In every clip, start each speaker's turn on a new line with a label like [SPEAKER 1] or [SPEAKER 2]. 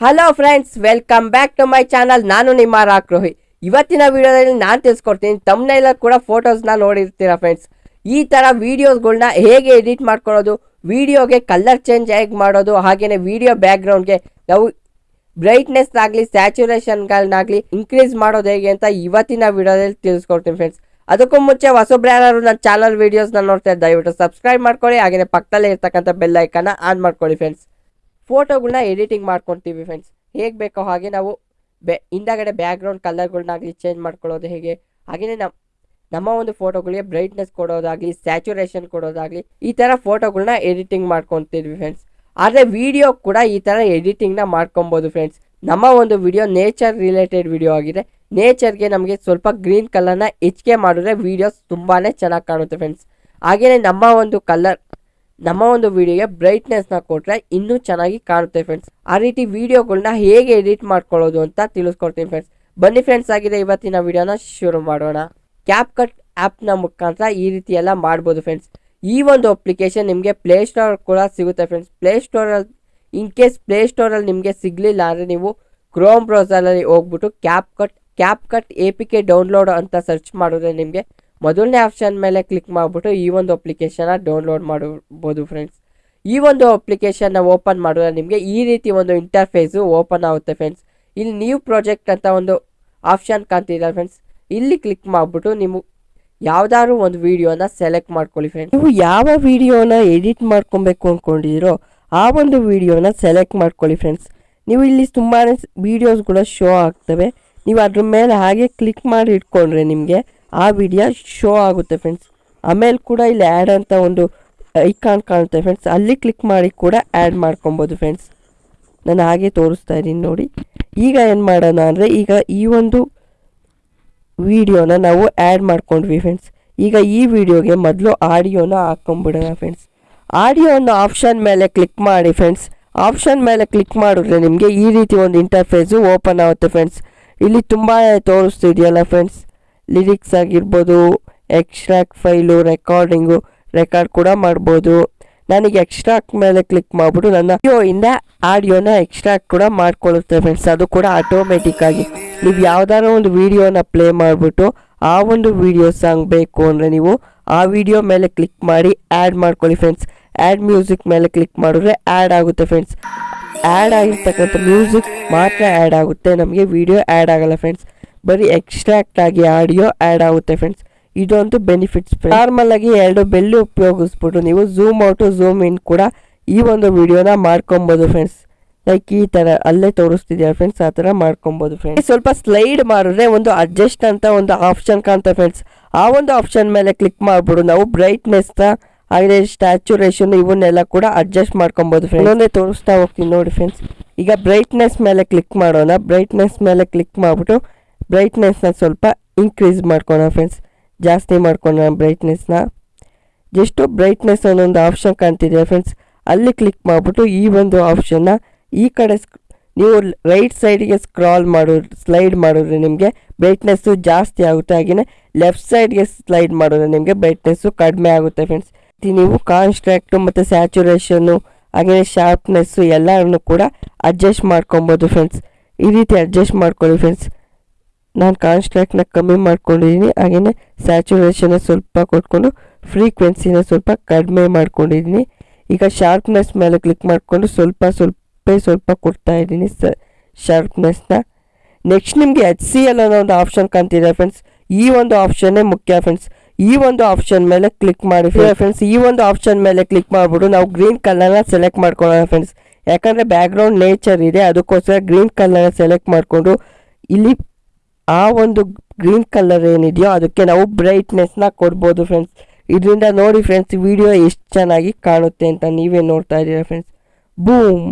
[SPEAKER 1] Hello friends welcome back to my channel ನಾನು ನಿಮ್ಮ ರಾಕ್ರೋಹಿ ಇವತ್ತಿನ ವಿಡಿಯೋದಲ್ಲಿ ನಾನು ತಿಳಿಸ್ಕೊಡ್ತೀನಿ ತಮ್ಮನೆಲ್ಲ ಕೂಡ ಫೋಟೋಸ್ನ ನೋಡಿರ್ತೀರಾ ಫ್ರೆಂಡ್ಸ್ ಈ ಥರ ವೀಡಿಯೋಸ್ಗಳನ್ನ ಹೇಗೆ ಎಡಿಟ್ ಮಾಡ್ಕೊಳ್ಳೋದು ವಿಡಿಯೋಗೆ ಕಲರ್ ಚೇಂಜ್ ಹೇಗೆ ಮಾಡೋದು ಹಾಗೆಯೇ ವಿಡಿಯೋ ಬ್ಯಾಕ್ಗ್ರೌಂಡ್ಗೆ ನಾವು ಬ್ರೈಟ್ನೆಸ್ ಆಗಲಿ ಸ್ಯಾಚುರೇಷನ್ಗಳನ್ನಾಗಲಿ ಇನ್ಕ್ರೀಸ್ ಮಾಡೋದು ಹೇಗೆ ಅಂತ ಇವತ್ತಿನ ವಿಡಿಯೋದಲ್ಲಿ ತಿಳಿಸ್ಕೊಡ್ತೀನಿ ಫ್ರೆಂಡ್ಸ್ ಅದಕ್ಕೂ ಮುಂಚೆ ಹೊಸೊಬ್ರು ಯಾರು ನನ್ನ ಚಾನಲ್ ವೀಡಿಯೋಸ್ನ ನೋಡ್ತಾ ದಯವಿಟ್ಟು ಸಬ್ಸ್ಕ್ರೈಬ್ ಮಾಡ್ಕೊಳ್ಳಿ ಹಾಗೆಯೇ ಪಕ್ಕದಲ್ಲೇ ಇರ್ತಕ್ಕಂಥ ಬೆಲ್ ಐಕನ್ನ ಆನ್ ಮಾಡ್ಕೊಳ್ಳಿ ಫ್ರೆಂಡ್ಸ್ ಫೋಟೋಗಳನ್ನ ಎಡಿಟಿಂಗ್ ಮಾಡ್ಕೊತೀವಿ ಫ್ರೆಂಡ್ಸ್ ಹೇಗೆ ಬೇಕೋ ಹಾಗೆ ನಾವು ಬೆ, ಹಿಂದಗಡೆ ಬ್ಯಾಕ್ಗ್ರೌಂಡ್ ಕಲರ್ಗಳನ್ನಾಗಲಿ ಚೇಂಜ್ ಮಾಡ್ಕೊಳ್ಳೋದು ಹೇಗೆ? ಹಾಗೆಯೇ ನಮ್ಮ ನಮ್ಮ ಒಂದು ಫೋಟೋಗಳಿಗೆ ಬ್ರೈಟ್ನೆಸ್ ಕೊಡೋದಾಗಲಿ ಸ್ಯಾಚುರೇಷನ್ ಕೊಡೋದಾಗಲಿ, ಈ ಥರ ಫೋಟೋಗಳನ್ನ ಎಡಿಟಿಂಗ್ ಮಾಡ್ಕೊತಿದ್ವಿ ಫ್ರೆಂಡ್ಸ್ ಆದರೆ ವಿಡಿಯೋ ಕೂಡ ಈ ಥರ ಎಡಿಟಿಂಗ್ನ ಮಾಡ್ಕೊಬೋದು ಫ್ರೆಂಡ್ಸ್ ನಮ್ಮ ಒಂದು ವಿಡಿಯೋ ನೇಚರ್ ರಿಲೇಟೆಡ್ ವಿಡಿಯೋ ಆಗಿದೆ. ನೇಚರ್ಗೆ ನಮಗೆ ಸ್ವಲ್ಪ ಗ್ರೀನ್ ಕಲರ್ನ ಹೆಚ್ಚಿಗೆ ಮಾಡಿದ್ರೆ ವೀಡಿಯೋಸ್ ತುಂಬಾ ಚೆನ್ನಾಗಿ ಕಾಣುತ್ತೆ ಫ್ರೆಂಡ್ಸ್ ಹಾಗೆಯೇ ನಮ್ಮ ಒಂದು ಕಲರ್ ನಮ್ಮ ಒಂದು ವಿಡಿಯೋಗೆ ಬ್ರೈಟ್ನೆಸ್ನ ಕೊಟ್ಟರೆ ಇನ್ನೂ ಚೆನ್ನಾಗಿ ಕಾಣುತ್ತೆ ಫ್ರೆಂಡ್ಸ್ ಆ ರೀತಿ ವಿಡಿಯೋಗಳನ್ನ ಹೇಗೆ ಎಡಿಟ್ ಮಾಡ್ಕೊಳ್ಳೋದು ಅಂತ ತಿಳಿಸ್ಕೊಡ್ತೀನಿ ಫ್ರೆಂಡ್ಸ್ ಬನ್ನಿ ಫ್ರೆಂಡ್ಸ್ ಆಗಿದೆ ಇವತ್ತಿನ ವಿಡಿಯೋನ ಶುರು ಮಾಡೋಣ. ಕ್ಯಾಪ್ ಕಟ್ ಆ್ಯಪ್ನ ಮುಖಾಂತರ ಈ ರೀತಿ ಎಲ್ಲ ಮಾಡ್ಬೋದು ಫ್ರೆಂಡ್ಸ್ ಈ ಒಂದು ಅಪ್ಲಿಕೇಶನ್ ನಿಮಗೆ ಪ್ಲೇಸ್ಟೋರ್ ಕೂಡ ಸಿಗುತ್ತೆ ಫ್ರೆಂಡ್ಸ್ ಪ್ಲೇಸ್ಟೋರಲ್ಲಿ ಇನ್ ಕೇಸ್ ಪ್ಲೇ ಸ್ಟೋರಲ್ಲಿ ನಿಮಗೆ ಸಿಗಲಿಲ್ಲ ಅಂದರೆ ನೀವು ಕ್ರೋಮ್ ಬ್ರೌಸರಲ್ಲಿ ಹೋಗ್ಬಿಟ್ಟು CapCut CapCut A P K download ಅಂತ ಸರ್ಚ್ ಮಾಡಿದ್ರೆ ನಿಮಗೆ ಮೊದಲನೇ ಆಪ್ಷನ್ ಮೇಲೆ ಕ್ಲಿಕ್ ಮಾಡಿಬಿಟ್ಟು ಈ ಒಂದು ಅಪ್ಲಿಕೇಶನ್ನ ಡೌನ್ಲೋಡ್ ಮಾಡಬಹುದು ಫ್ರೆಂಡ್ಸ್ ಈ ಒಂದು ಅಪ್ಲಿಕೇಶನ್ನ ಓಪನ್ ಮಾಡಿದ್ರೆ ನಿಮಗೆ ಈ ರೀತಿ ಒಂದು ಇಂಟರ್ಫೇಸು ಓಪನ್ ಆಗುತ್ತೆ ಫ್ರೆಂಡ್ಸ್ ಇಲ್ಲಿ ನ್ಯೂ ಪ್ರಾಜೆಕ್ಟ್ ಅಂತ ಒಂದು ಆಪ್ಷನ್ ಕಾಣ್ತಿದ್ದಾರೆ ಫ್ರೆಂಡ್ಸ್ ಇಲ್ಲಿ ಕ್ಲಿಕ್ ಮಾಡಿಬಿಟ್ಟು ನೀವು ಯಾವ್ದಾದ್ರು ಒಂದು ವಿಡಿಯೋನ ಸೆಲೆಕ್ಟ್ ಮಾಡ್ಕೊಳ್ಳಿ ಫ್ರೆಂಡ್ಸ್ ನೀವು ಯಾವ ವಿಡಿಯೋನ ಎಡಿಟ್ ಮಾಡ್ಕೊಬೇಕು ಅಂದ್ಕೊಂಡಿದ್ದೀರೋ ಆ ಒಂದು ವಿಡಿಯೋನ ಸೆಲೆಕ್ಟ್ ಮಾಡ್ಕೊಳ್ಳಿ ಫ್ರೆಂಡ್ಸ್ ನೀವು ಇಲ್ಲಿ ತುಂಬಾ ಕೂಡ ಶೋ ಆಗ್ತವೆ. ನೀವು ಅದ್ರ ಮೇಲೆ ಹಾಗೆ ಕ್ಲಿಕ್ ಮಾಡಿ ಇಟ್ಕೊಂಡ್ರೆ ನಿಮಗೆ ಆ ವಿಡಿಯೋ ಶೋ ಆಗುತ್ತೆ ಫ್ರೆಂಡ್ಸ್ ಆಮೇಲೆ ಕೂಡ ಇಲ್ಲಿ ಆ್ಯಡ್ ಅಂತ ಒಂದು ಐಕಾನ್ ಕಾಣುತ್ತೆ ಫ್ರೆಂಡ್ಸ್ ಅಲ್ಲಿ ಕ್ಲಿಕ್ ಮಾಡಿ ಕೂಡ ಆ್ಯಡ್ ಮಾಡ್ಕೊಬೋದು ಫ್ರೆಂಡ್ಸ್ ನಾನು ಹಾಗೆ ತೋರಿಸ್ತಾ ಇದ್ದೀನಿ ನೋಡಿ. ಈಗ ಏನು ಮಾಡೋಣ ಅಂದರೆ ಈಗ ಈ ಒಂದು ವಿಡಿಯೋನ ನಾವು ಆ್ಯಡ್ ಮಾಡ್ಕೊಂಡ್ವಿ ಫ್ರೆಂಡ್ಸ್ ಈಗ ಈ ವಿಡಿಯೋಗೆ ಮೊದಲು ಆಡಿಯೋನ ಹಾಕ್ಕೊಂಬಿಡೋಣ ಫ್ರೆಂಡ್ಸ್ ಆಡಿಯೋ ಅನ್ನೋ ಆಪ್ಷನ್ ಮೇಲೆ ಕ್ಲಿಕ್ ಮಾಡಿ ಫ್ರೆಂಡ್ಸ್ ಆಪ್ಷನ್ ಮೇಲೆ ಕ್ಲಿಕ್ ಮಾಡಿದ್ರೆ ನಿಮಗೆ ಈ ರೀತಿ ಒಂದು ಇಂಟರ್ಫೇಸು ಓಪನ್ ಆಗುತ್ತೆ ಫ್ರೆಂಡ್ಸ್ ಇಲ್ಲಿ ತುಂಬ ತೋರಿಸ್ತಿದೆಯಲ್ಲ ಫ್ರೆಂಡ್ಸ್ ಲಿರಿಕ್ಸ್ ಆಗಿರ್ಬೋದು, ಎಕ್ಸ್ಟ್ರಾಕ್ಟ್ ಫೈಲು, ರೆಕಾರ್ಡಿಂಗು, ರೆಕಾರ್ಡ್ ಕೂಡ ಮಾಡ್ಬೋದು. ನನಗೆ ಎಕ್ಸ್ಟ್ರಾಕ್ಟ್ ಮೇಲೆ ಕ್ಲಿಕ್ ಮಾಡಿಬಿಟ್ಟು ನನ್ನ ಇಂದ ಆಡಿಯೋನ ಎಕ್ಸ್ಟ್ರಾಕ್ಟ್ ಕೂಡ ಮಾಡ್ಕೊಳ್ಳುತ್ತೆ ಫ್ರೆಂಡ್ಸ್ ಅದು ಕೂಡ ಆಟೋಮೆಟಿಕ್ ಆಗಿ. ನೀವು ಯಾವ್ದಾದ್ರು ಒಂದು ವಿಡಿಯೋನ ಪ್ಲೇ ಮಾಡಿಬಿಟ್ಟು ಆ ಒಂದು ವಿಡಿಯೋ ಸಾಂಗ್ ಬೇಕು ಅಂದರೆ ನೀವು ಆ ವಿಡಿಯೋ ಮೇಲೆ ಕ್ಲಿಕ್ ಮಾಡಿ ಆ್ಯಡ್ ಮಾಡ್ಕೊಳ್ಳಿ ಫ್ರೆಂಡ್ಸ್ ಆ್ಯಡ್ ಮ್ಯೂಸಿಕ್ ಮೇಲೆ ಕ್ಲಿಕ್ ಮಾಡಿದ್ರೆ ಆ್ಯಡ್ ಆಗುತ್ತೆ ಫ್ರೆಂಡ್ಸ್ ಆ್ಯಡ್ ಆಗಿರ್ತಕ್ಕಂಥ ಮ್ಯೂಸಿಕ್ ಮಾತ್ರ ಆ್ಯಡ್ ಆಗುತ್ತೆ. ನಮಗೆ ವಿಡಿಯೋ ಆ್ಯಡ್ ಆಗಲ್ಲ ಫ್ರೆಂಡ್ಸ್ ಬರೀ ಎಕ್ಸ್ಟ್ರಾಕ್ಟ್ ಆಗಿ ಆಡಿಯೋ ಆ್ಯಡ್ ಆಗುತ್ತೆ ಫ್ರೆಂಡ್ಸ್ ಇದೊಂದು ಬೆನಿಫಿಟ್ಸ್ ನಾರ್ಮಲ್ ಆಗಿ ಎರಡು ಬೆಲ್ಲು ಉಪಯೋಗಿಸ್ಬಿಟ್ಟು ನೀವು ಝೂಮ್ ಔಟು ಝೂಮ್ ಇನ್ ಕೂಡ ಈ ಒಂದು ವಿಡಿಯೋನ ಮಾಡ್ಕೊಬೋದು ಫ್ರೆಂಡ್ಸ್ ಲೈಕ್ ಈ ಥರ ಅಲ್ಲೇ ತೋರಿಸ್ತಿದ್ಯಾ ಫ್ರೆಂಡ್ಸ್ ಆ ಥರ ಮಾಡ್ಕೊಬೋದು ಫ್ರೆಂಡ್ಸ್ ಸ್ವಲ್ಪ ಸ್ಲೈಡ್ ಮಾಡಿದ್ರೆ ಒಂದು ಅಡ್ಜಸ್ಟ್ ಅಂತ ಒಂದು ಆಪ್ಷನ್ ಕಾಣ್ತಾ ಫ್ರೆಂಡ್ಸ್ ಆ ಒಂದು ಆಪ್ಷನ್ ಮೇಲೆ ಕ್ಲಿಕ್ ಮಾಡ್ಬಿಡು. ನಾವು ಬ್ರೈಟ್ನೆಸ್ನ ಹಾಗೆ ಸ್ಟ್ಯಾಚುರೇಷನ್ ಇವನ್ನೆಲ್ಲ ಕೂಡ ಅಡ್ಜಸ್ಟ್ ಮಾಡ್ಕೊಬೋದು ಫ್ರೆಂಡ್ಸ್ ಇನ್ನೊಂದೇ ತೋರಿಸ್ತಾ ಹೋಗ್ತೀನಿ ನೋಡಿ ಫ್ರೆಂಡ್ಸ್ ಈಗ ಬ್ರೈಟ್ನೆಸ್ ಮೇಲೆ ಕ್ಲಿಕ್ ಮಾಡೋಣ. ಬ್ರೈಟ್ನೆಸ್ ಮೇಲೆ ಕ್ಲಿಕ್ ಮಾಡಿಬಿಟ್ಟು ಬ್ರೈಟ್ನೆಸ್ನ ಸ್ವಲ್ಪ ಇನ್ಕ್ರೀಸ್ ಮಾಡ್ಕೋಣ ಫ್ರೆಂಡ್ಸ್ ಜಾಸ್ತಿ ಮಾಡ್ಕೊಳ್ಳೋಣ ಬ್ರೈಟ್ನೆಸ್ನ ಜಸ್ಟು ಬ್ರೈಟ್ನೆಸ್ ಅನ್ನೊಂದು ಆಪ್ಷನ್ ಕಾಣ್ತಿದೆ ಫ್ರೆಂಡ್ಸ್ ಅಲ್ಲಿ ಕ್ಲಿಕ್ ಮಾಡಿಬಿಟ್ಟು ಈ ಒಂದು ಆಪ್ಷನ್ನ ಈ ಕಡೆ ನೀವು ರೈಟ್ ಸೈಡಿಗೆ ಸ್ಕ್ರಾಲ್ ಮಾಡೋದು ಸ್ಲೈಡ್ ಮಾಡಿದ್ರೆ ನಿಮಗೆ ಬ್ರೈಟ್ನೆಸ್ಸು ಜಾಸ್ತಿ ಆಗುತ್ತೆ. ಹಾಗೆಯೇ ಲೆಫ್ಟ್ ಸೈಡ್ಗೆ ಸ್ಲೈಡ್ ಮಾಡಿದ್ರೆ ನಿಮಗೆ ಬ್ರೈಟ್ನೆಸ್ಸು ಕಡಿಮೆ ಆಗುತ್ತೆ ಫ್ರೆಂಡ್ಸ್ ನೀವು ಕಾನ್ಸ್ಟ್ರಾಕ್ಟು ಮತ್ತು ಸ್ಯಾಚುರೇಷನ್ನು ಹಾಗೆಯೇ ಶಾರ್ಪ್ನೆಸ್ಸು ಎಲ್ಲರನ್ನು ಕೂಡ ಅಡ್ಜಸ್ಟ್ ಮಾಡ್ಕೊಬೋದು ಫ್ರೆಂಡ್ಸ್ ಈ ರೀತಿ ಅಡ್ಜಸ್ಟ್ ಮಾಡ್ಕೊಳ್ಳಿ ಫ್ರೆಂಡ್ಸ್ ನಾನು ಕಾನ್ಸ್ಟ್ರಾಕ್ಟ್ನ ಕಮ್ಮಿ ಮಾಡ್ಕೊಂಡಿದ್ದೀನಿ ಹಾಗೆಯೇ ಸ್ಯಾಚುರೇಷನ್ನ ಸ್ವಲ್ಪ ಕೊಟ್ಕೊಂಡು ಫ್ರೀಕ್ವೆನ್ಸಿನ ಸ್ವಲ್ಪ ಕಡಿಮೆ ಮಾಡ್ಕೊಂಡಿದ್ದೀನಿ ಈಗ ಶಾರ್ಪ್ನೆಸ್ ಮೇಲೆ ಕ್ಲಿಕ್ ಮಾಡಿಕೊಂಡು ಸ್ವಲ್ಪ ಸ್ವಲ್ಪ ಸ್ವಲ್ಪ ಕೊಡ್ತಾ ಇದ್ದೀನಿ ಸ ಶಾರ್ಪ್ನೆಸ್ನ ನೆಕ್ಸ್ಟ್ ನಿಮಗೆ ಎಚ್ ಸಿ ಎಲ್ ಅನ್ನೋ ಒಂದು ಆಪ್ಷನ್ ಕಾಣ್ತಿದೆ ಫ್ರೆಂಡ್ಸ್. ಈ ಒಂದು ಆಪ್ಷನ್ನೇ ಮುಖ್ಯ ಫ್ರೆಂಡ್ಸ್. ಈ ಒಂದು ಆಪ್ಷನ್ ಮೇಲೆ ಕ್ಲಿಕ್ ಮಾಡಿ ಫ್ರೆಂಡ್ಸ್. ಈ ಒಂದು ಆಪ್ಷನ್ ಮೇಲೆ ಕ್ಲಿಕ್ ಮಾಡಿಬಿಟ್ಟು ನಾವು ಗ್ರೀನ್ ಕಲರ್ನ ಸೆಲೆಕ್ಟ್ ಮಾಡ್ಕೊಳ್ಳೋಣ ಫ್ರೆಂಡ್ಸ್. ಯಾಕಂದರೆ ಬ್ಯಾಕ್ಗ್ರೌಂಡ್ ನೇಚರ್ ಇದೆ ಅದಕ್ಕೋಸ್ಕರ ಗ್ರೀನ್ ಕಲರ್ನ ಸೆಲೆಕ್ಟ್ ಮಾಡಿಕೊಂಡು ಇಲ್ಲಿ ಆ ಒಂದು ಗ್ರೀನ್ ಕಲರ್ ಏನಿದೆಯೋ ಅದಕ್ಕೆ ನಾವು ಬ್ರೈಟ್ನೆಸ್ನ ಕೊಡ್ಬೋದು ಫ್ರೆಂಡ್ಸ್ ಇದರಿಂದ ನೋಡಿ ಫ್ರೆಂಡ್ಸ್ ವಿಡಿಯೋ ಎಷ್ಟು ಚೆನ್ನಾಗಿ ಕಾಣುತ್ತೆ ಅಂತ ನೀವೇ ನೋಡ್ತಾ ಇದ್ದೀರಾ ಫ್ರೆಂಡ್ಸ್ ಬೂಮ್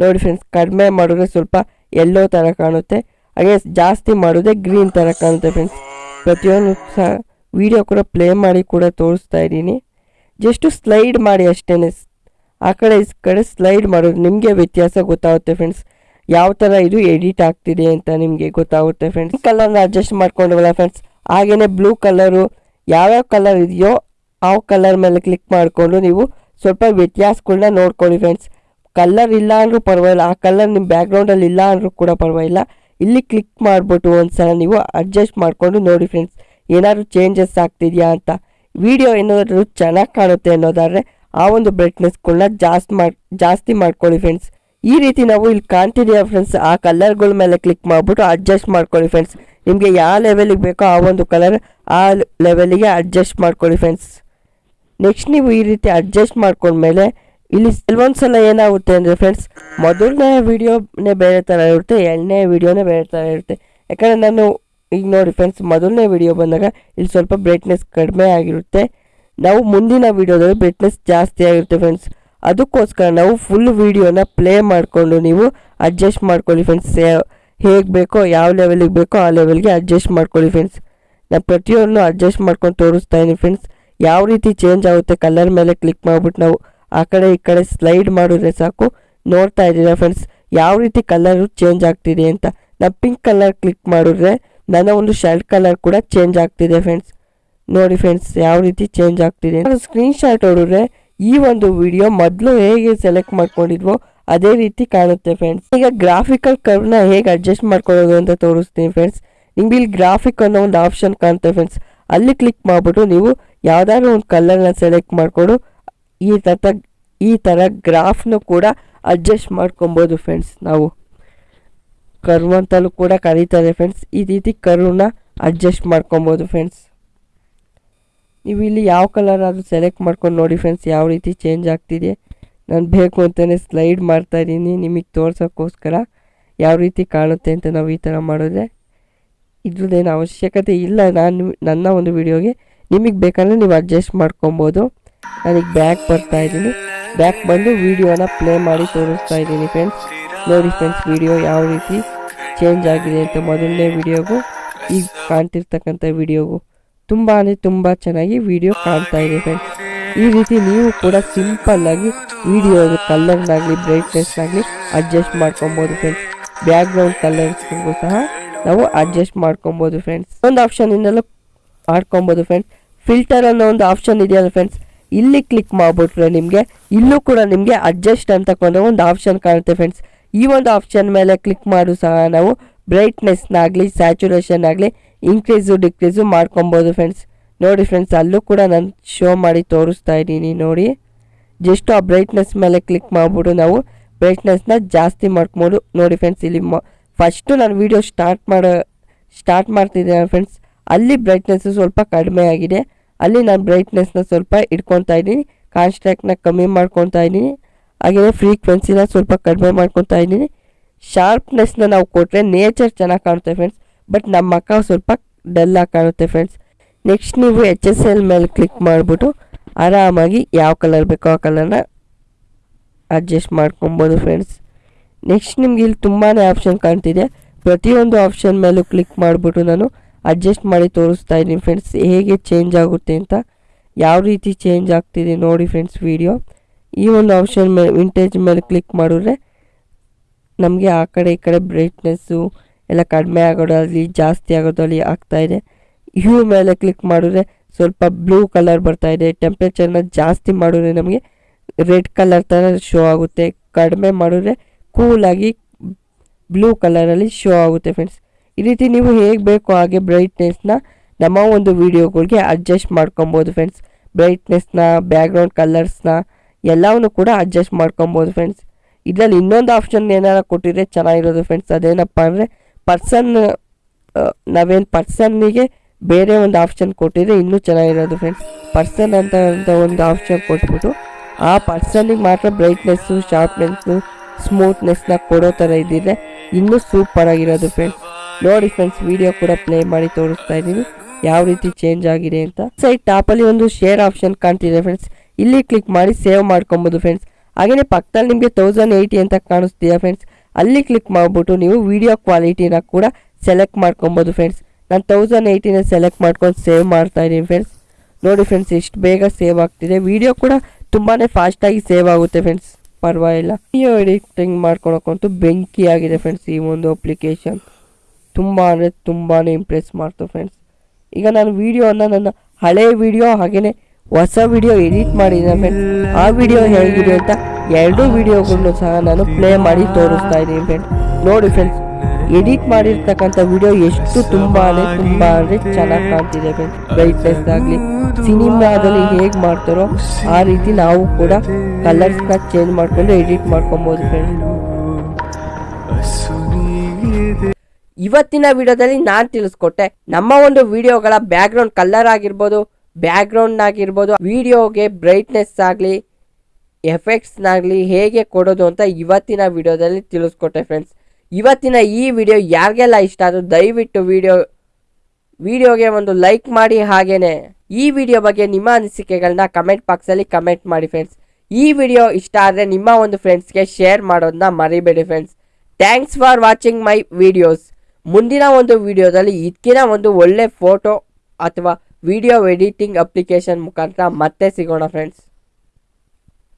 [SPEAKER 1] ನೋಡಿ ಫ್ರೆಂಡ್ಸ್ ಕಡಿಮೆ ಮಾಡಿದ್ರೆ ಸ್ವಲ್ಪ ಎಲ್ಲೋ ಥರ ಕಾಣುತ್ತೆ. ಹಾಗೆ ಜಾಸ್ತಿ ಮಾಡಿದ್ರೆ ಗ್ರೀನ್ ಥರ ಕಾಣುತ್ತೆ ಫ್ರೆಂಡ್ಸ್ ಪ್ರತಿಯೊಂದು ಸಹ ವಿಡಿಯೋ ಕೂಡ ಪ್ಲೇ ಮಾಡಿ ಕೂಡ ತೋರಿಸ್ತಾ ಇದ್ದೀನಿ. ಜಸ್ಟು ಸ್ಲೈಡ್ ಮಾಡಿ ಅಷ್ಟೇ ಆ ಕಡೆ, ಈ ಕಡೆ ಸ್ಲೈಡ್ ಮಾಡೋದು ನಿಮಗೆ ವ್ಯತ್ಯಾಸ ಗೊತ್ತಾಗುತ್ತೆ ಫ್ರೆಂಡ್ಸ್ ಯಾವ ಥರ ಇದು ಎಡಿಟ್ ಆಗ್ತಿದೆ ಅಂತ ನಿಮಗೆ ಗೊತ್ತಾಗುತ್ತೆ ಫ್ರೆಂಡ್ಸ್ ಕಲರ್ನ ಅಡ್ಜಸ್ಟ್ ಮಾಡ್ಕೊಂಡವಲ್ಲ ಫ್ರೆಂಡ್ಸ್ ಹಾಗೆಯೇ ಬ್ಲೂ ಕಲರು ಯಾವ್ಯಾವ ಕಲರ್ ಇದೆಯೋ ಆ ಕಲರ್ ಮೇಲೆ ಕ್ಲಿಕ್ ಮಾಡಿಕೊಂಡು ನೀವು ಸ್ವಲ್ಪ ವ್ಯತ್ಯಾಸಗಳನ್ನ ನೋಡ್ಕೊಳ್ಳಿ ಫ್ರೆಂಡ್ಸ್ ಕಲರ್ ಇಲ್ಲ ಅಂದರೂ ಪರವಾಗಿಲ್ಲ. ಆ ಕಲರ್ ನಿಮ್ಮ ಬ್ಯಾಕ್ಗ್ರೌಂಡಲ್ಲಿ ಇಲ್ಲ ಅಂದರೂ ಕೂಡ ಪರವಾಗಿಲ್ಲ. ಇಲ್ಲಿ ಕ್ಲಿಕ್ ಮಾಡಿಬಿಟ್ಟು ಒಂದ್ಸಲ ನೀವು ಅಡ್ಜಸ್ಟ್ ಮಾಡಿಕೊಂಡು ನೋಡಿ ಫ್ರೆಂಡ್ಸ್ ಏನಾದರೂ ಚೇಂಜಸ್ ಆಗ್ತಿದೆಯಾ ಅಂತ. ವಿಡಿಯೋ ಏನಾದರೂ ಚೆನ್ನಾಗಿ ಕಾಣುತ್ತೆ ಅನ್ನೋದಾದರೆ ಆ ಒಂದು ಬ್ರೈಟ್ನೆಸ್ಗಳನ್ನ ಜಾಸ್ತಿ ಮಾಡಿ, ಜಾಸ್ತಿ ಮಾಡ್ಕೊಳ್ಳಿ ಫ್ರೆಂಡ್ಸ್ ಈ ರೀತಿ ನಾವು ಇಲ್ಲಿ ಕಾಣ್ತಿದ್ದೀವಿ ಫ್ರೆಂಡ್ಸ್ ಆ ಕಲರ್ಗಳ ಮೇಲೆ ಕ್ಲಿಕ್ ಮಾಡಿಬಿಟ್ಟು ಅಡ್ಜಸ್ಟ್ ಮಾಡ್ಕೊಳ್ಳಿ ಫ್ರೆಂಡ್ಸ್ ನಿಮಗೆ ಯಾವ ಲೆವೆಲಿಗೆ ಬೇಕೋ ಆ ಒಂದು ಕಲರ್ ಆ ಲೆವೆಲಿಗೆ ಅಡ್ಜಸ್ಟ್ ಮಾಡ್ಕೊಳ್ಳಿ ಫ್ರೆಂಡ್ಸ್ ನೆಕ್ಸ್ಟ್ ನೀವು ಈ ರೀತಿ ಅಡ್ಜಸ್ಟ್ ಮಾಡ್ಕೊಂಡ್ಮೇಲೆ ಇಲ್ಲಿ ಕೆಲವೊಂದು ಸಲ ಏನಾಗುತ್ತೆ ಅಂದರೆ ಫ್ರೆಂಡ್ಸ್ ಮೊದಲನೇ ವಿಡಿಯೋನೇ ಬೇರೆ ಥರ ಇರುತ್ತೆ, ಎರಡನೇ ವಿಡಿಯೋನೇ ಬೇರೆ ಥರ ಇರುತ್ತೆ. ಯಾಕಂದರೆ ನಾನು ಈಗ ನೋಡಿ ಫ್ರೆಂಡ್ಸ್ ಮೊದಲನೇ ವಿಡಿಯೋ ಬಂದಾಗ ಇಲ್ಲಿ ಸ್ವಲ್ಪ ಬ್ರೈಟ್ನೆಸ್ ಕಡಿಮೆ ಆಗಿರುತ್ತೆ. ನಾವು ಮುಂದಿನ ವಿಡಿಯೋದಲ್ಲಿ ಬ್ರೈಟ್ನೆಸ್ ಜಾಸ್ತಿ ಆಗಿರುತ್ತೆ ಫ್ರೆಂಡ್ಸ್ ಅದಕ್ಕೋಸ್ಕರ ನಾವು ಫುಲ್ ವಿಡಿಯೋನ ಪ್ಲೇ ಮಾಡಿಕೊಂಡು ನೀವು ಅಡ್ಜಸ್ಟ್ ಮಾಡ್ಕೊಳ್ಳಿ ಫ್ರೆಂಡ್ಸ್ ಹೇಗೆ ಬೇಕೋ, ಯಾವ ಲೆವೆಲಿಗೆ ಬೇಕೋ ಆ ಲೆವೆಲ್ಗೆ ಅಡ್ಜಸ್ಟ್ ಮಾಡ್ಕೊಳ್ಳಿ ಫ್ರೆಂಡ್ಸ್ ನಾನು ಪ್ರತಿಯೊಂದು ಅಡ್ಜಸ್ಟ್ ಮಾಡ್ಕೊಂಡು ತೋರಿಸ್ತಾ ಇದ್ದೀನಿ ಫ್ರೆಂಡ್ಸ್ ಯಾವ ರೀತಿ ಚೇಂಜ್ ಆಗುತ್ತೆ ಕಲರ್ ಮೇಲೆ ಕ್ಲಿಕ್ ಮಾಡಿಬಿಟ್ಟು ನಾವು ಆ ಕಡೆ ಈ ಕಡೆ ಸ್ಲೈಡ್ ಮಾಡಿದ್ರೆ ಸಾಕು. ನೋಡ್ತಾ ಇದ್ದೀರಾ ಫ್ರೆಂಡ್ಸ್ ಯಾವ ರೀತಿ ಕಲರು ಚೇಂಜ್ ಆಗ್ತಿದೆ ಅಂತ. ನಾನು ಪಿಂಕ್ ಕಲರ್ ಕ್ಲಿಕ್ ಮಾಡಿದ್ರೆ ನನ್ನ ಒಂದು ಶರ್ಟ್ ಕಲರ್ ಕೂಡ ಚೇಂಜ್ ಆಗ್ತಿದೆ ಫ್ರೆಂಡ್ಸ್ ನೋಡಿ ಫ್ರೆಂಡ್ಸ್ ಯಾವ ರೀತಿ ಚೇಂಜ್ ಆಗ್ತಿದೆ ಸ್ಕ್ರೀನ್ ಶಾಟ್ ಹೊಡಿದ್ರೆ ಈ ಒಂದು ವಿಡಿಯೋ ಮೊದಲು ಹೇಗೆ ಸೆಲೆಕ್ಟ್ ಮಾಡ್ಕೊಂಡಿದ್ವೋ ಅದೇ ರೀತಿ ಕಾಣುತ್ತೆ ಫ್ರೆಂಡ್ಸ್ ಈಗ ಗ್ರಾಫಿಕಲ್ ಕರ್ವ್ನ ಹೇಗೆ ಅಡ್ಜಸ್ಟ್ ಮಾಡ್ಕೊಳ್ಳೋದು ಅಂತ ತೋರಿಸ್ತೀನಿ ಫ್ರೆಂಡ್ಸ್ ನಿಮ್ಗೆ ಇಲ್ಲಿ ಗ್ರಾಫಿಕ್ ಅನ್ನೋ ಒಂದು ಆಪ್ಷನ್ ಕಾಣುತ್ತೆ ಫ್ರೆಂಡ್ಸ್ ಅಲ್ಲಿ ಕ್ಲಿಕ್ ಮಾಡಿಬಿಟ್ಟು ನೀವು ಯಾವ್ದಾದ್ರು ಒಂದು ಕಲರ್ನ ಸೆಲೆಕ್ಟ್ ಮಾಡಿಕೊಂಡು ಈ ತರ ಈ ಥರ ಗ್ರಾಫ್ನು ಕೂಡ ಅಡ್ಜಸ್ಟ್ ಮಾಡ್ಕೊಬೋದು ಫ್ರೆಂಡ್ಸ್ ನಾವು. ಕರ್ವ್ ಅಂತಲೂ ಕೂಡ ಕರೀತಾರೆ ಫ್ರೆಂಡ್ಸ್ ಈ ರೀತಿ ಕರ್ವ್ನ ಅಡ್ಜಸ್ಟ್ ಮಾಡ್ಕೊಬೋದು ಫ್ರೆಂಡ್ಸ್ ನೀವು ಇಲ್ಲಿ ಯಾವ ಕಲರ್ ಆದರೂ ಸೆಲೆಕ್ಟ್ ಮಾಡ್ಕೊಂಡು ನೋಡಿ ಫ್ರೆಂಡ್ಸ್ ಯಾವ ರೀತಿ ಚೇಂಜ್ ಆಗ್ತಿದೆ. ನಾನು ಬೇಕು ಅಂತಲೇ ಸ್ಲೈಡ್ ಮಾಡ್ತಾ ಇದ್ದೀನಿ. ನಿಮಗೆ ತೋರ್ಸೋಕ್ಕೋಸ್ಕರ ಯಾವ ರೀತಿ ಕಾಣುತ್ತೆ ಅಂತ ನಾವು ಈ ಥರ ಮಾಡಿದ್ರೆ ಇದ್ರದ್ದೇನು ಅವಶ್ಯಕತೆ ಇಲ್ಲ. ನಾನು ನನ್ನ ಒಂದು ವಿಡಿಯೋಗೆ ನಿಮಗೆ ಬೇಕಂದರೆ ನೀವು ಅಡ್ಜಸ್ಟ್ ಮಾಡ್ಕೊಬೋದು. ನನಗೆ ಬ್ಯಾಕ್ ಬರ್ತಾ ಇದ್ದೀನಿ. ಬ್ಯಾಕ್ ಬಂದು ವಿಡಿಯೋನ ಪ್ಲೇ ಮಾಡಿ ತೋರಿಸ್ತಾ ಇದ್ದೀನಿ ಫ್ರೆಂಡ್ಸ್ ನೋಡಿ ಫ್ರೆಂಡ್ಸ್ ವಿಡಿಯೋ ಯಾವ ರೀತಿ ಚೇಂಜ್ ಆಗಿದೆ ಅಂತ ಮೊದಲನೇ ವಿಡಿಯೋಗೂ ಈಗ ಕಾಣ್ತಿರ್ತಕ್ಕಂಥ ವಿಡಿಯೋಗೂ ತುಂಬ ಅಂದರೆ ತುಂಬ ಚೆನ್ನಾಗಿ ವಿಡಿಯೋ ಕಾಣ್ತಾ ಇದೆ ಫ್ರೆಂಡ್ಸ್ ಈ ರೀತಿ ನೀವು ಕೂಡ ಸಿಂಪಲ್ ಆಗಿ ವಿಡಿಯೋ ಕಲರ್ನಾಗಲಿ ಬ್ರೈಟ್ನೆಸ್ನಾಗಲಿ ಅಡ್ಜಸ್ಟ್ ಮಾಡ್ಕೊಬೋದು ಫ್ರೆಂಡ್ಸ್ ಬ್ಯಾಕ್ಗ್ರೌಂಡ್ ಕಲರ್ಸ್ಗೂ ಸಹ ನಾವು ಅಡ್ಜಸ್ಟ್ ಮಾಡ್ಕೊಬೋದು ಫ್ರೆಂಡ್ಸ್ ಒಂದು ಆಪ್ಷನ್ ಇಂದಲೂ ಮಾಡ್ಕೊಬೋದು ಫ್ರೆಂಡ್ಸ್ ಫಿಲ್ಟರ್ ಅನ್ನೋ ಒಂದು ಆಪ್ಷನ್ ಇದೆಯಲ್ಲ ಫ್ರೆಂಡ್ಸ್ ಇಲ್ಲಿ ಕ್ಲಿಕ್ ಮಾಡಿಬಿಟ್ರೆ ನಿಮಗೆ, ಇಲ್ಲೂ ಕೂಡ ನಿಮಗೆ ಅಡ್ಜಸ್ಟ್ ಅಂತಕೊಂಡು ಒಂದು ಆಪ್ಷನ್ ಕಾಣುತ್ತೆ ಫ್ರೆಂಡ್ಸ್ ಈ ಒಂದು ಆಪ್ಷನ್ ಮೇಲೆ ಕ್ಲಿಕ್ ಮಾಡು ಸಹ ನಾವು ಬ್ರೈಟ್ನೆಸ್ನಾಗಲಿ ಸ್ಯಾಚುರೇಷನ್ ಆಗಲಿ ಇನ್ಕ್ರೀಸು ಡಿಕ್ರೀಸು ಮಾಡ್ಕೊಬೋದು ಫ್ರೆಂಡ್ಸ್ ನೋಡಿ ಫ್ರೆಂಡ್ಸ್ ಅಲ್ಲೂ ಕೂಡ ನಾನು ಶೋ ಮಾಡಿ ತೋರಿಸ್ತಾ ಇದ್ದೀನಿ ನೋಡಿ. ಜಸ್ಟ್ ಆ ಬ್ರೈಟ್ನೆಸ್ ಮೇಲೆ ಕ್ಲಿಕ್ ಮಾಡಿಬಿಟ್ಟು ನಾವು. ಬ್ರೈಟ್ನೆಸ್ನ ಜಾಸ್ತಿ ಮಾಡ್ಕೊಬೋದು. ನೋಡಿ ಫ್ರೆಂಡ್ಸ್ ಇಲ್ಲಿ ಫಸ್ಟು ನಾನು ವೀಡಿಯೋ ಸ್ಟಾರ್ಟ್ ಮಾಡೋ ಸ್ಟಾರ್ಟ್ ಮಾಡ್ತಿದ್ದೇನೆ ಫ್ರೆಂಡ್ಸ್ ಅಲ್ಲಿ ಬ್ರೈಟ್ನೆಸ್ಸು ಸ್ವಲ್ಪ ಕಡಿಮೆ ಆಗಿದೆ. ಅಲ್ಲಿ ನಾನು ಬ್ರೈಟ್ನೆಸ್ನ ಸ್ವಲ್ಪ ಇಟ್ಕೊತಾ ಇದ್ದೀನಿ. ಕಾನ್ಸ್ಟ್ರಾಕ್ಟ್ನ ಕಮ್ಮಿ ಮಾಡ್ಕೊತಾ ಇದ್ದೀನಿ. ಹಾಗೆಯೇ ಫ್ರೀಕ್ವೆನ್ಸಿನ ಸ್ವಲ್ಪ ಕಡಿಮೆ ಮಾಡ್ಕೊತಾ ಇದ್ದೀನಿ. ಶಾರ್ಪ್ನೆಸ್ನ ನಾವು ಕೊಟ್ಟರೆ ನೇಚರ್ ಚೆನ್ನಾಗಿ ಕಾಣುತ್ತೆ ಫ್ರೆಂಡ್ಸ್ ಬಟ್ ನಮ್ಮ ಮಕ್ಕ ಸ್ವಲ್ಪ ಡಲ್ಲಾಗಿ ಕಾಣುತ್ತೆ ಫ್ರೆಂಡ್ಸ್ ನೆಕ್ಸ್ಟ್ ನೀವು ಎಚ್ ಎಸ್ ಎಲ್ ಮೇಲೆ ಕ್ಲಿಕ್ ಮಾಡಿಬಿಟ್ಟು ಆರಾಮಾಗಿ ಯಾವ ಕಲರ್ ಬೇಕೋ ಆ ಕಲರ್ನ ಅಡ್ಜಸ್ಟ್ ಮಾಡ್ಕೊಬೋದು ಫ್ರೆಂಡ್ಸ್ ನೆಕ್ಸ್ಟ್ ನಿಮ್ಗೆ ಇಲ್ಲಿ ತುಂಬಾ ಆಪ್ಷನ್ ಕಾಣ್ತಿದೆ. ಪ್ರತಿಯೊಂದು ಆಪ್ಷನ್ ಮೇಲೂ ಕ್ಲಿಕ್ ಮಾಡಿಬಿಟ್ಟು ನಾನು ಅಡ್ಜಸ್ಟ್ ಮಾಡಿ ತೋರಿಸ್ತಾ ಇದ್ದೀನಿ ಫ್ರೆಂಡ್ಸ್ ಹೇಗೆ ಚೇಂಜ್ ಆಗುತ್ತೆ ಅಂತ ಯಾವ ರೀತಿ ಚೇಂಜ್ ಆಗ್ತಿದೆ ನೋಡಿ ಫ್ರೆಂಡ್ಸ್ ವಿಡಿಯೋ ಈ ಒಂದು ಆಪ್ಷನ್ ಮೇಲೆ ವಿಂಟೇಜ್ ಮೇಲೆ ಕ್ಲಿಕ್ ಮಾಡಿದ್ರೆ ನಮಗೆ ಆ ಕಡೆ ಈ ಕಡೆ ಬ್ರೈಟ್ನೆಸ್ಸು ಎಲ್ಲ ಕಡಿಮೆ ಆಗೋದಾಗಲಿ ಜಾಸ್ತಿ ಆಗೋದಾಗಲಿ ಆಗ್ತಾಯಿದೆ ಹ್ಯೂ ಮೇಲೆ ಕ್ಲಿಕ್ ಮಾಡಿದ್ರೆ ಸ್ವಲ್ಪ ಬ್ಲೂ ಕಲರ್ ಬರ್ತಾ ಇದೆ. ಟೆಂಪ್ರೇಚರ್ನ ಜಾಸ್ತಿ ಮಾಡಿದ್ರೆ ನಮಗೆ ರೆಡ್ ಕಲರ್ ಥರ ಶೋ ಆಗುತ್ತೆ. ಕಡಿಮೆ ಮಾಡಿದ್ರೆ ಕೂಲಾಗಿ ಬ್ಲೂ ಕಲರಲ್ಲಿ ಶೋ ಆಗುತ್ತೆ ಫ್ರೆಂಡ್ಸ್ ಈ ರೀತಿ ನೀವು ಹೇಗೆ ಬೇಕೋ ಹಾಗೆ ಬ್ರೈಟ್ನೆಸ್ನ ನಮ್ಮ ಒಂದು ವೀಡಿಯೋಗಳಿಗೆ ಅಡ್ಜಸ್ಟ್ ಮಾಡ್ಕೊಬೋದು ಫ್ರೆಂಡ್ಸ್ ಬ್ರೈಟ್ನೆಸ್ನ ಬ್ಯಾಕ್ಗ್ರೌಂಡ್ ಕಲರ್ಸ್ನ ಎಲ್ಲವನ್ನು ಕೂಡ ಅಡ್ಜಸ್ಟ್ ಮಾಡ್ಕೊಬೋದು ಫ್ರೆಂಡ್ಸ್ ಇದರಲ್ಲಿ ಇನ್ನೊಂದು ಆಪ್ಷನ್ ಏನಾರು ಕೊಟ್ಟಿದ್ರೆ ಚೆನ್ನಾಗಿರೋದು ಫ್ರೆಂಡ್ಸ್ ಅದೇನಪ್ಪ ಅಂದರೆ ಪರ್ಸನ್ ನಾವೇನು ಪರ್ಸನ್ನಿಗೆ ಬೇರೆ ಒಂದು ಆಪ್ಷನ್ ಕೊಟ್ಟಿದ್ರೆ ಇನ್ನೂ ಚೆನ್ನಾಗಿರೋದು ಫ್ರೆಂಡ್ಸ್ ಪರ್ಸನ್ ಅಂತ ಒಂದು ಆಪ್ಷನ್ ಕೊಟ್ಬಿಟ್ಟು, ಆ ಪರ್ಸನಿಗೆ ಮಾತ್ರ ಬ್ರೈಟ್ನೆಸ್ಸು ಶಾರ್ಪ್ನೆಸ್ಸು ಸ್ಮೂತ್ನೆಸ್ನ ಕೊಡೋ ಥರ ಇದ್ದಿದ್ರೆ ಇನ್ನೂ ಸೂಪರ್ ಆಗಿರೋದು ಫ್ರೆಂಡ್ಸ್ ನೋಡಿ ಫ್ರೆಂಡ್ಸ್ ವಿಡಿಯೋ ಕೂಡ ಪ್ಲೇ ಮಾಡಿ ತೋರಿಸ್ತಾ ಇದ್ದೀನಿ. ಯಾವ ರೀತಿ ಚೇಂಜ್ ಆಗಿದೆ ಅಂತ. ಸೈಡ್ ಟಾಪಲ್ಲಿ ಒಂದು ಶೇರ್ ಆಪ್ಷನ್ ಕಾಣ್ತಿದೆ ಫ್ರೆಂಡ್ಸ್ ಇಲ್ಲಿ ಕ್ಲಿಕ್ ಮಾಡಿ ಸೇವ್ ಮಾಡ್ಕೊಬೋದು ಫ್ರೆಂಡ್ಸ್ ಹಾಗೆಯೇ ಪಕ್ಕದಲ್ಲಿ ನಿಮಗೆ ತೌಸಂಡ್ ಏಯ್ಟಿ ಅಂತ ಕಾಣಿಸ್ತೀಯಾ ಫ್ರೆಂಡ್ಸ್ ಅಲ್ಲಿ ಕ್ಲಿಕ್ ಮಾಡಿಬಿಟ್ಟು ನೀವು ವಿಡಿಯೋ ಕ್ವಾಲಿಟಿನ ಕೂಡ ಸೆಲೆಕ್ಟ್ ಮಾಡ್ಕೊಬೋದು ಫ್ರೆಂಡ್ಸ್ ನಾನು ತೌಸಂಡ್ ಏಯ್ಟಿನ ಸೆಲೆಕ್ಟ್ ಮಾಡ್ಕೊಂಡು ಸೇವ್ ಮಾಡ್ತಾ ಇದ್ದೀನಿ ಫ್ರೆಂಡ್ಸ್ ನೋಡಿ ಫ್ರೆಂಡ್ಸ್ ಎಷ್ಟು ಬೇಗ ಸೇವ್ ಆಗ್ತಿದೆ. ವಿಡಿಯೋ ಕೂಡ ತುಂಬಾ ಫಾಸ್ಟಾಗಿ ಸೇವ್ ಆಗುತ್ತೆ ಫ್ರೆಂಡ್ಸ್ ಪರವಾಗಿಲ್ಲ. ವಿಡಿಯೋ ಎಡಿಟಿಂಗ್ ಮಾಡ್ಕೊಳಕ್ಕಂತೂ ಬೆಂಕಿ ಆಗಿದೆ ಫ್ರೆಂಡ್ಸ್ ಈ ಒಂದು ಅಪ್ಲಿಕೇಶನ್ ತುಂಬ ಅಂದರೆ ತುಂಬಾ ಇಂಪ್ರೆಸ್ ಮಾಡ್ತು ಫ್ರೆಂಡ್ಸ್ ಈಗ ನಾನು ವೀಡಿಯೋನ ನನ್ನ ಹಳೆ ವಿಡಿಯೋ ಹಾಗೆಯೇ ಹೊಸ ವಿಡಿಯೋ ಎಡಿಟ್ ಮಾಡಿದ್ದೀನಿ ಫ್ರೆಂಡ್ಸ್ ಆ ವಿಡಿಯೋ ಹೇಗಿದೆ ಅಂತ ಎರಡೂ ವಿಡಿಯೋಗಳನ್ನು ಸಹ ನಾನು ಪ್ಲೇ ಮಾಡಿ ತೋರಿಸ್ತಾ ಇದ್ದೀನಿ ಫ್ರೆಂಡ್ಸ್ ನೋಡಿ ಫ್ರೆಂಡ್ಸ್ ಎಡಿಟ್ ಮಾಡಿರ್ತಕ್ಕಂಥ ವಿಡಿಯೋ ಎಷ್ಟು ತುಂಬಾ ತುಂಬ ಅಂದರೆ ಚೆನ್ನಾಗಿ ಕಾಣ್ತಿದೆ ಫ್ರೆಂಡ್ಸ್ ಬ್ರೈಟ್ನೆಸ್ ಆಗಲಿ, ಸಿನಿಮಾದಲ್ಲಿ ಹೇಗೆ ಮಾಡ್ತಾರೋ ಆ ರೀತಿ ನಾವು ಕೂಡ ಕಲರ್ಸ್ನ ಚೇಂಜ್ ಮಾಡಿಕೊಂಡು ಎಡಿಟ್ ಮಾಡ್ಕೊಬೋದು ಫ್ರೆಂಡ್ಸ್ ಇವತ್ತಿನ ವಿಡಿಯೋದಲ್ಲಿ ನಾನು ತಿಳಿಸ್ಕೊಟ್ಟೆ, ನಮ್ಮ ಒಂದು ವಿಡಿಯೋಗಳ ಬ್ಯಾಕ್ಗ್ರೌಂಡ್ ಕಲರ್ ಆಗಿರ್ಬೋದು ಬ್ಯಾಕ್ಗ್ರೌಂಡ್ ಆಗಿರ್ಬೋದು ವಿಡಿಯೋಗೆ ಬ್ರೈಟ್ನೆಸ್ ಆಗಲಿ ಎಫೆಕ್ಟ್ಸ್ನಾಗಲಿ ಹೇಗೆ ಕೊಡೋದು ಅಂತ ಇವತ್ತಿನ ವಿಡಿಯೋದಲ್ಲಿ ತಿಳಿಸ್ಕೊಟ್ಟೆ ಫ್ರೆಂಡ್ಸ್ ಇವತ್ತಿನ ಈ ವಿಡಿಯೋ ಯಾರಿಗೆಲ್ಲ ಇಷ್ಟ ಆದರೂ ದಯವಿಟ್ಟು ವಿಡಿಯೋ, ವಿಡಿಯೋಗೆ ಒಂದು ಲೈಕ್ ಮಾಡಿ ಹಾಗೇನೆ. ಈ ವಿಡಿಯೋ ಬಗ್ಗೆ ನಿಮ್ಮ ಅನಿಸಿಕೆಗಳನ್ನ ಕಮೆಂಟ್ ಬಾಕ್ಸಲ್ಲಿ ಕಮೆಂಟ್ ಮಾಡಿ ಫ್ರೆಂಡ್ಸ್ ಈ ವಿಡಿಯೋ ಇಷ್ಟ ಆದರೆ ನಿಮ್ಮ ಒಂದು ಫ್ರೆಂಡ್ಸ್ಗೆ ಶೇರ್ ಮಾಡೋದನ್ನ ಮರಿಬೇಡಿ friends thanks for watching my videos ಮುಂದಿನ ಒಂದು ವಿಡಿಯೋದಲ್ಲಿ ಇದಕ್ಕಿನ ಒಂದು ಒಳ್ಳೆ ಫೋಟೋ ಅಥವಾ ವಿಡಿಯೋ ಎಡಿಟಿಂಗ್ ಅಪ್ಲಿಕೇಶನ್ ಮುಖಾಂತರ ಮತ್ತೆ ಸಿಗೋಣ ಫ್ರೆಂಡ್ಸ್